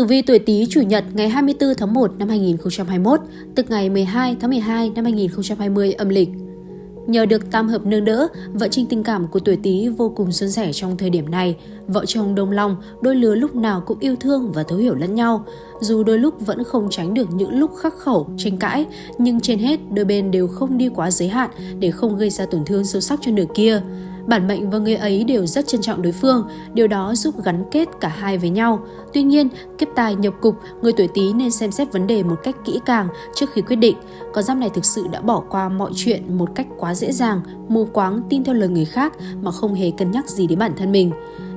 Tử vi tuổi Tý chủ nhật ngày 24 tháng 1 năm 2021, tức ngày 12 tháng 12 năm 2020 âm lịch. Nhờ được tam hợp nương đỡ, vợ trình tình cảm của tuổi Tý vô cùng xuân sẻ trong thời điểm này. Vợ chồng đồng lòng, đôi lứa lúc nào cũng yêu thương và thấu hiểu lẫn nhau. Dù đôi lúc vẫn không tránh được những lúc khắc khẩu, tranh cãi, nhưng trên hết đôi bên đều không đi quá giới hạn để không gây ra tổn thương sâu sắc cho nửa kia. Bản mệnh và người ấy đều rất trân trọng đối phương, điều đó giúp gắn kết cả hai với nhau. Tuy nhiên, kiếp tài nhập cục, người tuổi Tý nên xem xét vấn đề một cách kỹ càng trước khi quyết định. Con giáp này thực sự đã bỏ qua mọi chuyện một cách quá dễ dàng, mù quáng tin theo lời người khác mà không hề cân nhắc gì đến bản thân mình.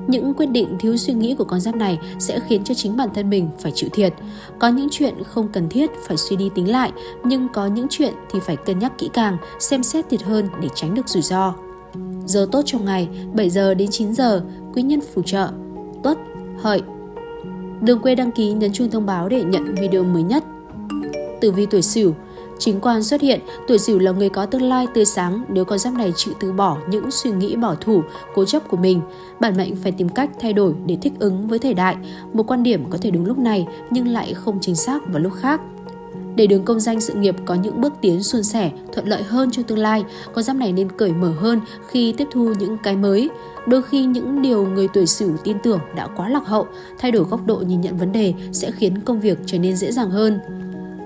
Những quyết định thiếu suy nghĩ của con giáp này sẽ khiến cho chính bản thân mình phải chịu thiệt. Có những chuyện không cần thiết phải suy đi tính lại, nhưng có những chuyện thì phải cân nhắc kỹ càng, xem xét thiệt hơn để tránh được rủi ro. Giờ tốt trong ngày 7 giờ đến 9 giờ, quý nhân phù trợ, tuất, hợi. Đừng quên đăng ký nhấn chuông thông báo để nhận video mới nhất. Tử vi tuổi Sửu Chính quan xuất hiện, tuổi Sửu là người có tương lai tươi sáng nếu con giáp này chịu từ bỏ những suy nghĩ bảo thủ, cố chấp của mình. Bản mệnh phải tìm cách thay đổi để thích ứng với thời đại. Một quan điểm có thể đúng lúc này nhưng lại không chính xác vào lúc khác. Để đường công danh sự nghiệp có những bước tiến suôn sẻ, thuận lợi hơn cho tương lai, con giáp này nên cởi mở hơn khi tiếp thu những cái mới. Đôi khi những điều người tuổi Sửu tin tưởng đã quá lạc hậu, thay đổi góc độ nhìn nhận vấn đề sẽ khiến công việc trở nên dễ dàng hơn.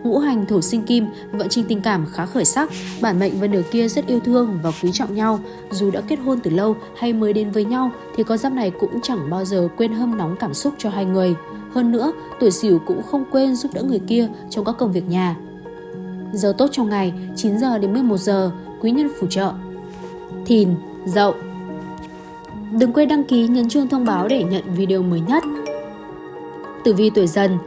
Ngũ hành thổ sinh kim, vận trình tình cảm khá khởi sắc, bản mệnh và nửa kia rất yêu thương và quý trọng nhau. Dù đã kết hôn từ lâu hay mới đến với nhau thì con giáp này cũng chẳng bao giờ quên hâm nóng cảm xúc cho hai người. Hơn nữa, tuổi Sửu cũng không quên giúp đỡ người kia trong các công việc nhà. Giờ tốt trong ngày 9 giờ đến 11 giờ, quý nhân phù trợ. Thìn, Dậu. Đừng quên đăng ký nhấn chuông thông báo để nhận video mới nhất. Tử vi tuổi Dần,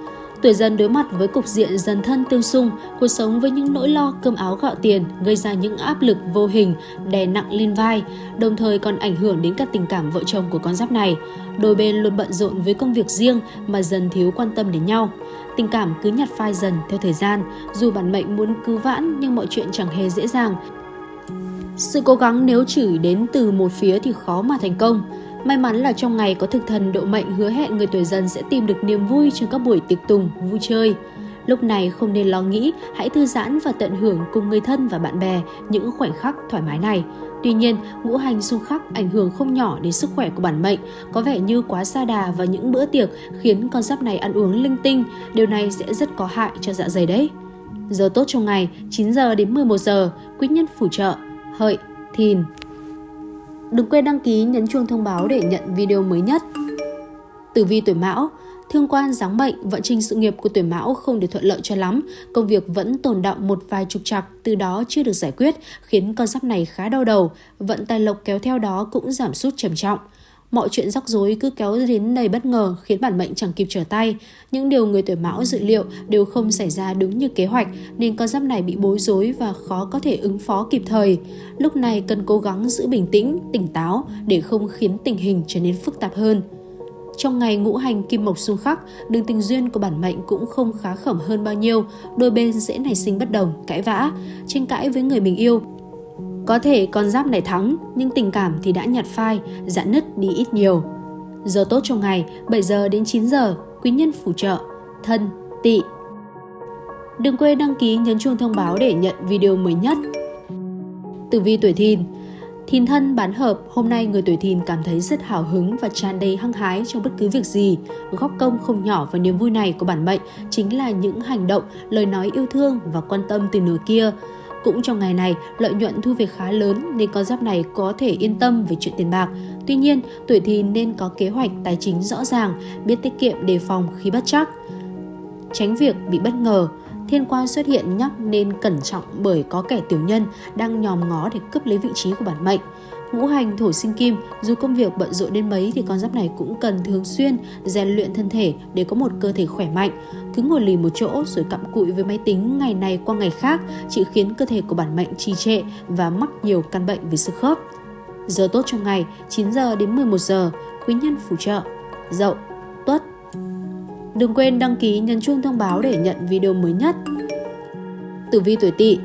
Tuổi dần đối mặt với cục diện dần thân tương xung, cuộc sống với những nỗi lo cơm áo gạo tiền gây ra những áp lực vô hình đè nặng lên vai, đồng thời còn ảnh hưởng đến các tình cảm vợ chồng của con giáp này. Đôi bên luôn bận rộn với công việc riêng mà dần thiếu quan tâm đến nhau. Tình cảm cứ nhạt phai dần theo thời gian, dù bản mệnh muốn cứu vãn nhưng mọi chuyện chẳng hề dễ dàng. Sự cố gắng nếu chỉ đến từ một phía thì khó mà thành công. May mắn là trong ngày có thực thần độ mệnh hứa hẹn người tuổi dần sẽ tìm được niềm vui trong các buổi tiệc tùng, vui chơi. Lúc này không nên lo nghĩ, hãy thư giãn và tận hưởng cùng người thân và bạn bè những khoảnh khắc thoải mái này. Tuy nhiên, ngũ hành xung khắc ảnh hưởng không nhỏ đến sức khỏe của bản mệnh, có vẻ như quá xa đà vào những bữa tiệc khiến con giáp này ăn uống linh tinh, điều này sẽ rất có hại cho dạ dày đấy. Giờ tốt trong ngày 9 giờ đến 11 giờ, quý nhân phù trợ, hợi, thìn, Đừng quên đăng ký nhấn chuông thông báo để nhận video mới nhất. Tử vi tuổi Mão Thương quan giáng bệnh, vận trình sự nghiệp của tuổi Mão không được thuận lợi cho lắm, công việc vẫn tồn động một vài trục trặc, từ đó chưa được giải quyết, khiến con giáp này khá đau đầu, vận tài lộc kéo theo đó cũng giảm sút trầm trọng. Mọi chuyện rắc rối cứ kéo đến đầy bất ngờ khiến bản mệnh chẳng kịp trở tay. Những điều người tuổi mão dự liệu đều không xảy ra đúng như kế hoạch nên con giáp này bị bối rối và khó có thể ứng phó kịp thời. Lúc này cần cố gắng giữ bình tĩnh, tỉnh táo để không khiến tình hình trở nên phức tạp hơn. Trong ngày ngũ hành kim mộc xung khắc, đường tình duyên của bản mệnh cũng không khá khẩm hơn bao nhiêu, đôi bên dễ nảy sinh bất đồng, cãi vã, tranh cãi với người mình yêu có thể con giáp này thắng, nhưng tình cảm thì đã nhạt phai, giãn nứt đi ít nhiều. Giờ tốt trong ngày 7 giờ đến 9 giờ, quý nhân phù trợ, thân, tỵ. Đừng quên đăng ký nhấn chuông thông báo để nhận video mới nhất. Tử vi tuổi thìn Thìn thân bán hợp, hôm nay người tuổi thìn cảm thấy rất hào hứng và tràn đầy hăng hái trong bất cứ việc gì. Góp công không nhỏ vào niềm vui này của bản mệnh chính là những hành động, lời nói yêu thương và quan tâm từ nửa kia. Cũng trong ngày này, lợi nhuận thu về khá lớn nên con giáp này có thể yên tâm về chuyện tiền bạc. Tuy nhiên, tuổi thì nên có kế hoạch tài chính rõ ràng, biết tiết kiệm đề phòng khi bất chắc. Tránh việc bị bất ngờ, thiên quan xuất hiện nhắc nên cẩn trọng bởi có kẻ tiểu nhân đang nhòm ngó để cướp lấy vị trí của bản mệnh. Ngũ hành thổ sinh kim, dù công việc bận rộn đến mấy thì con giáp này cũng cần thường xuyên rèn luyện thân thể để có một cơ thể khỏe mạnh. Cứ ngồi lì một chỗ rồi cặm cụi với máy tính ngày này qua ngày khác chỉ khiến cơ thể của bản mệnh trì trệ và mắc nhiều căn bệnh về xương khớp. Giờ tốt trong ngày 9 giờ đến 11 giờ, quý nhân phù trợ, dậu, tuất. Đừng quên đăng ký nhấn chuông thông báo để nhận video mới nhất. Tử vi tuổi tỵ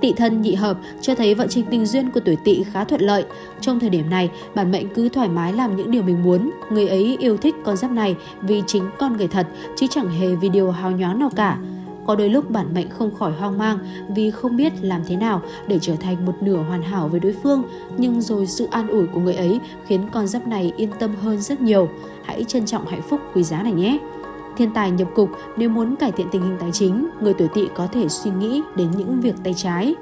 tỵ thân nhị hợp cho thấy vận trình tình duyên của tuổi tỵ khá thuận lợi. Trong thời điểm này, bản mệnh cứ thoải mái làm những điều mình muốn. Người ấy yêu thích con giáp này vì chính con người thật, chứ chẳng hề vì điều hào nhoáng nào cả. Có đôi lúc bản mệnh không khỏi hoang mang vì không biết làm thế nào để trở thành một nửa hoàn hảo với đối phương, nhưng rồi sự an ủi của người ấy khiến con giáp này yên tâm hơn rất nhiều. Hãy trân trọng hạnh phúc quý giá này nhé! Thiên tài nhập cục nếu muốn cải thiện tình hình tài chính, người tuổi tỵ có thể suy nghĩ đến những việc tay trái.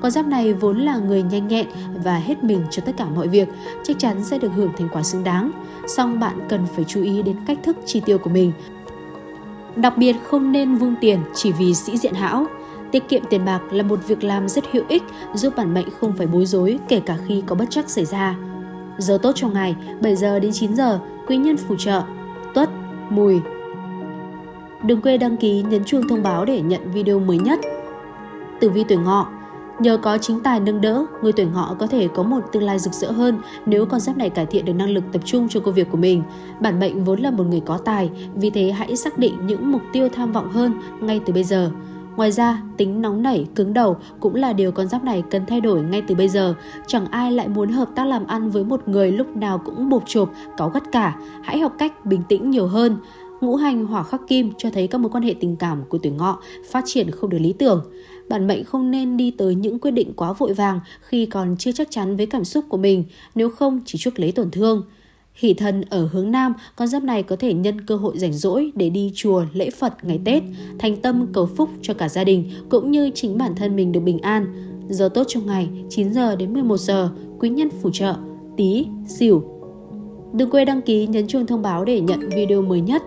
Con giáp này vốn là người nhanh nhẹn và hết mình cho tất cả mọi việc, chắc chắn sẽ được hưởng thành quả xứng đáng. Song bạn cần phải chú ý đến cách thức chi tiêu của mình. Đặc biệt không nên vung tiền chỉ vì sĩ diện hão. Tiết kiệm tiền bạc là một việc làm rất hữu ích giúp bản mệnh không phải bối rối kể cả khi có bất chắc xảy ra. Giờ tốt trong ngày 7 giờ đến 9 giờ, quý nhân phù trợ, tuất, mùi, Đừng quên đăng ký nhấn chuông thông báo để nhận video mới nhất. Tử vi tuổi ngọ Nhờ có chính tài nâng đỡ, người tuổi ngọ có thể có một tương lai rực rỡ hơn nếu con giáp này cải thiện được năng lực tập trung cho công việc của mình. Bản mệnh vốn là một người có tài, vì thế hãy xác định những mục tiêu tham vọng hơn ngay từ bây giờ. Ngoài ra, tính nóng nảy, cứng đầu cũng là điều con giáp này cần thay đổi ngay từ bây giờ. Chẳng ai lại muốn hợp tác làm ăn với một người lúc nào cũng bột chộp, cáu gắt cả. Hãy học cách bình tĩnh nhiều hơn. Ngũ hành hỏa khắc kim cho thấy các mối quan hệ tình cảm của tuổi ngọ phát triển không được lý tưởng. Bạn mệnh không nên đi tới những quyết định quá vội vàng khi còn chưa chắc chắn với cảm xúc của mình, nếu không chỉ chuốc lấy tổn thương. Hỷ thần ở hướng Nam, con giáp này có thể nhân cơ hội rảnh rỗi để đi chùa lễ Phật ngày Tết, thành tâm cầu phúc cho cả gia đình cũng như chính bản thân mình được bình an. Giờ tốt trong ngày 9 giờ đến 11 giờ, quý nhân phù trợ, tí, xỉu. Đừng quên đăng ký nhấn chuông thông báo để nhận video mới nhất.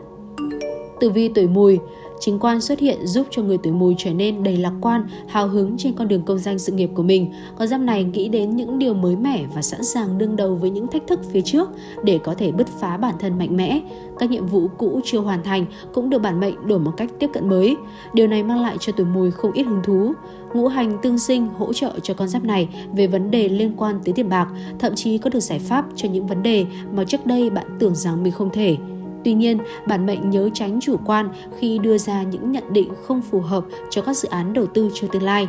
Tử vi tuổi mùi Chính quan xuất hiện giúp cho người tuổi mùi trở nên đầy lạc quan, hào hứng trên con đường công danh sự nghiệp của mình. Con giáp này nghĩ đến những điều mới mẻ và sẵn sàng đương đầu với những thách thức phía trước để có thể bứt phá bản thân mạnh mẽ. Các nhiệm vụ cũ chưa hoàn thành cũng được bản mệnh đổi một cách tiếp cận mới. Điều này mang lại cho tuổi mùi không ít hứng thú. Ngũ hành tương sinh hỗ trợ cho con giáp này về vấn đề liên quan tới tiền bạc, thậm chí có được giải pháp cho những vấn đề mà trước đây bạn tưởng rằng mình không thể. Tuy nhiên, bản mệnh nhớ tránh chủ quan khi đưa ra những nhận định không phù hợp cho các dự án đầu tư cho tương lai.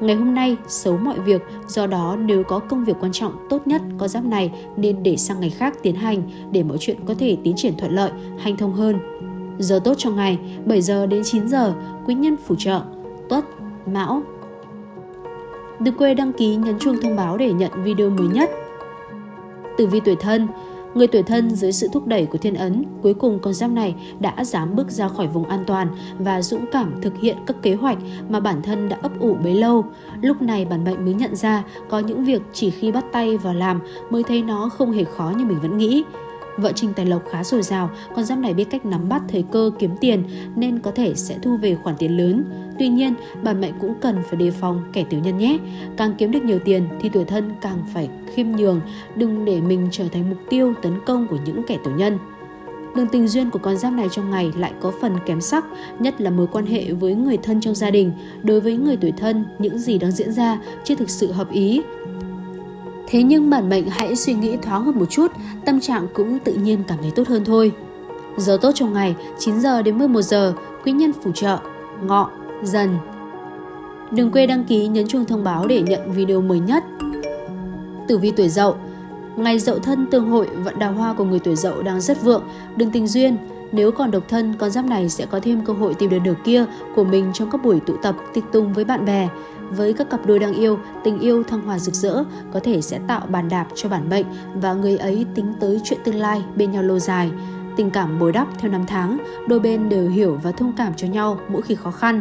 Ngày hôm nay, xấu mọi việc, do đó nếu có công việc quan trọng tốt nhất có giáp này nên để sang ngày khác tiến hành để mọi chuyện có thể tiến triển thuận lợi, hành thông hơn. Giờ tốt trong ngày, 7 giờ đến 9 giờ, quý nhân phù trợ, tuất, mão. Đừng quên đăng ký nhấn chuông thông báo để nhận video mới nhất. Tử vi tuổi thân, Người tuổi thân dưới sự thúc đẩy của thiên ấn, cuối cùng con giáp này đã dám bước ra khỏi vùng an toàn và dũng cảm thực hiện các kế hoạch mà bản thân đã ấp ủ bấy lâu. Lúc này bản mệnh mới nhận ra có những việc chỉ khi bắt tay vào làm mới thấy nó không hề khó như mình vẫn nghĩ. Vợ Trình Tài Lộc khá dồi dào, con giáp này biết cách nắm bắt thời cơ kiếm tiền nên có thể sẽ thu về khoản tiền lớn. Tuy nhiên, bản mệnh cũng cần phải đề phòng kẻ tiểu nhân nhé. Càng kiếm được nhiều tiền thì tuổi thân càng phải khiêm nhường, đừng để mình trở thành mục tiêu tấn công của những kẻ tiểu nhân. Đường tình duyên của con giáp này trong ngày lại có phần kém sắc, nhất là mối quan hệ với người thân trong gia đình. Đối với người tuổi thân, những gì đang diễn ra chưa thực sự hợp ý, Thế nhưng bản mệnh hãy suy nghĩ thoáng hơn một chút, tâm trạng cũng tự nhiên cảm thấy tốt hơn thôi. Giờ tốt trong ngày 9 giờ đến 11 giờ, quý nhân phù trợ, ngọ, dần. Đừng quên đăng ký nhấn chuông thông báo để nhận video mới nhất. Tử vi tuổi dậu Ngày dậu thân tương hội, vận đào hoa của người tuổi dậu đang rất vượng, đường tình duyên. Nếu còn độc thân, con giáp này sẽ có thêm cơ hội tìm được nửa kia của mình trong các buổi tụ tập, tịch tung với bạn bè. Với các cặp đôi đang yêu, tình yêu thăng hoa rực rỡ có thể sẽ tạo bàn đạp cho bản mệnh và người ấy tính tới chuyện tương lai bên nhau lâu dài. Tình cảm bồi đắp theo năm tháng, đôi bên đều hiểu và thông cảm cho nhau mỗi khi khó khăn.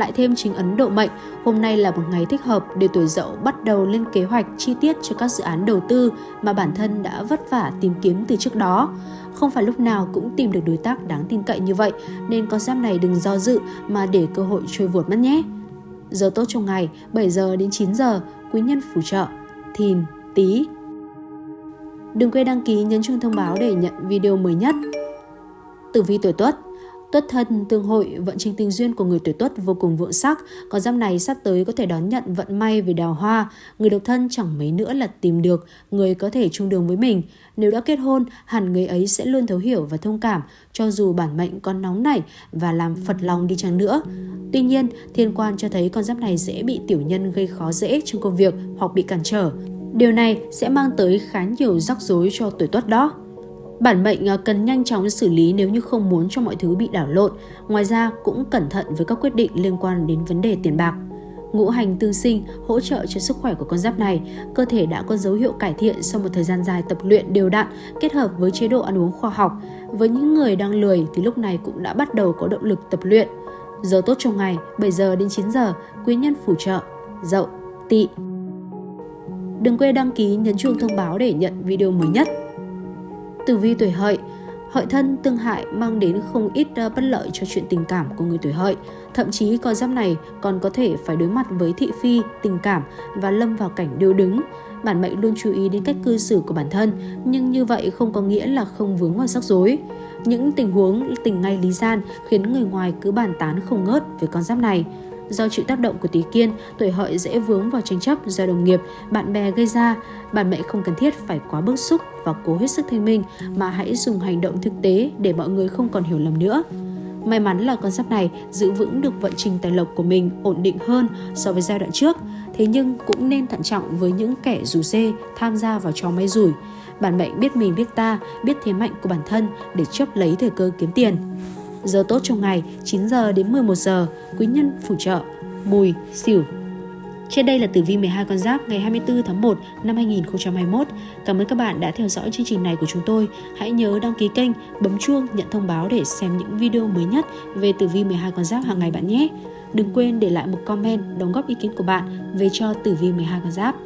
Lại thêm chính ấn độ mệnh, hôm nay là một ngày thích hợp để tuổi dậu bắt đầu lên kế hoạch chi tiết cho các dự án đầu tư mà bản thân đã vất vả tìm kiếm từ trước đó. Không phải lúc nào cũng tìm được đối tác đáng tin cậy như vậy, nên con giáp này đừng do dự mà để cơ hội trôi vụt mất nhé. Giờ tốt trong ngày 7 giờ đến 9 giờ, quý nhân phù trợ, thìn, tí. Đừng quên đăng ký nhấn chuông thông báo để nhận video mới nhất. Tử vi tuổi tuất Tuất thân tương hội, vận trình tình duyên của người tuổi tuất vô cùng vượng sắc, con giáp này sắp tới có thể đón nhận vận may về đào hoa, người độc thân chẳng mấy nữa là tìm được người có thể chung đường với mình. Nếu đã kết hôn, hẳn người ấy sẽ luôn thấu hiểu và thông cảm, cho dù bản mệnh con nóng nảy và làm phật lòng đi chăng nữa. Tuy nhiên, thiên quan cho thấy con giáp này dễ bị tiểu nhân gây khó dễ trong công việc hoặc bị cản trở. Điều này sẽ mang tới khá nhiều rắc rối cho tuổi tuất đó. Bản mệnh ờ, cần nhanh chóng xử lý nếu như không muốn cho mọi thứ bị đảo lộn. Ngoài ra cũng cẩn thận với các quyết định liên quan đến vấn đề tiền bạc. Ngũ hành tương sinh hỗ trợ cho sức khỏe của con giáp này. Cơ thể đã có dấu hiệu cải thiện sau một thời gian dài tập luyện đều đặn kết hợp với chế độ ăn uống khoa học. Với những người đang lười thì lúc này cũng đã bắt đầu có động lực tập luyện. Giờ tốt trong ngày 7 giờ đến 9 giờ, quý nhân phù trợ, dậu, tỵ. Đừng quên đăng ký nhấn chuông thông báo để nhận video mới nhất. Tử vi tuổi hợi Hợi thân tương hại mang đến không ít ờ, bất lợi cho chuyện tình cảm của người tuổi hợi. Thậm chí con giáp này còn có thể phải đối mặt với thị phi, tình cảm và lâm vào cảnh điêu đứng. Bản mệnh luôn chú ý đến cách cư xử của bản thân, nhưng như vậy không có nghĩa là không vướng vào rắc rối. Những tình huống tình ngay lý gian khiến người ngoài cứ bàn tán không ngớt về con giáp này. Do chịu tác động của tí kiên, tuổi hợi dễ vướng vào tranh chấp do đồng nghiệp, bạn bè gây ra. Bạn mẹ không cần thiết phải quá bức xúc và cố hết sức thanh minh, mà hãy dùng hành động thực tế để mọi người không còn hiểu lầm nữa. May mắn là con giáp này giữ vững được vận trình tài lộc của mình ổn định hơn so với giai đoạn trước, thế nhưng cũng nên thận trọng với những kẻ rủ dê tham gia vào trò may rủi. Bản mệnh biết mình biết ta, biết thế mạnh của bản thân để chấp lấy thời cơ kiếm tiền. Giờ tốt trong ngày 9 giờ đến 11 giờ, quý nhân phù trợ, mùi, xỉu. Trên đây là tử vi 12 con giáp ngày 24 tháng 1 năm 2021. Cảm ơn các bạn đã theo dõi chương trình này của chúng tôi. Hãy nhớ đăng ký kênh, bấm chuông nhận thông báo để xem những video mới nhất về tử vi 12 con giáp hàng ngày bạn nhé. Đừng quên để lại một comment đóng góp ý kiến của bạn về cho tử vi 12 con giáp.